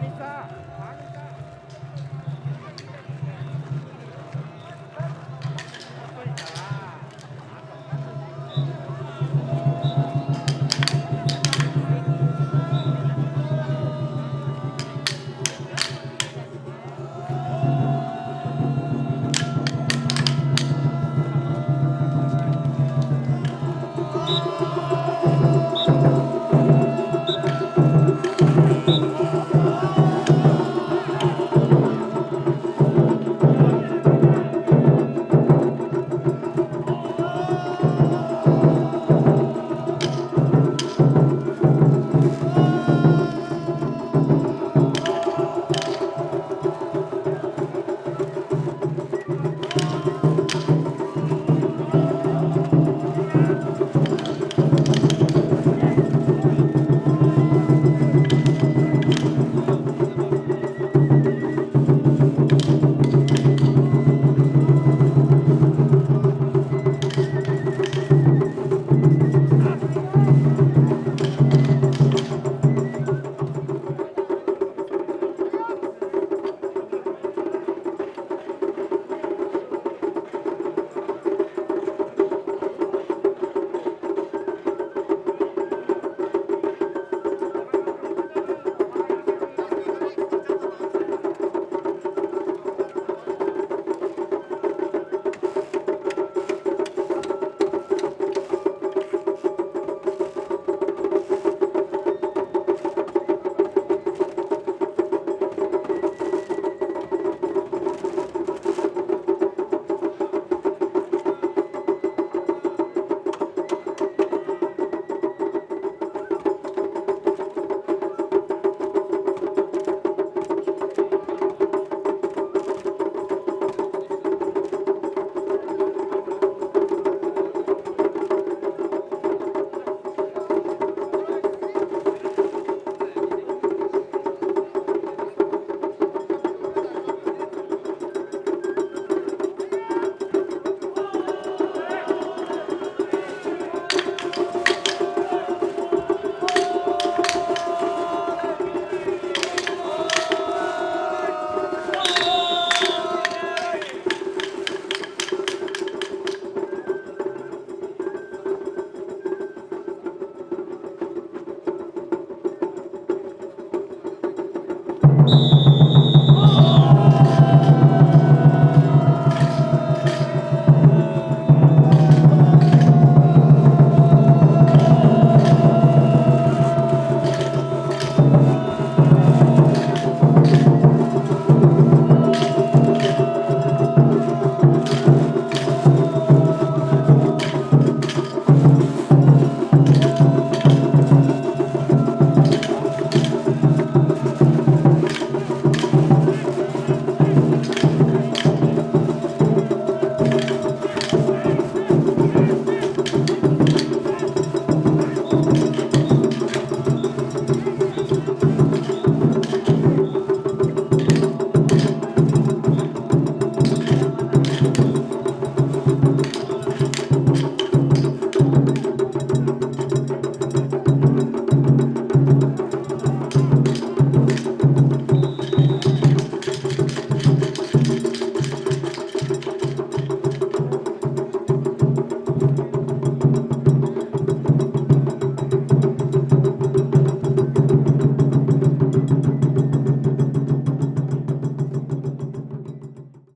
兄さん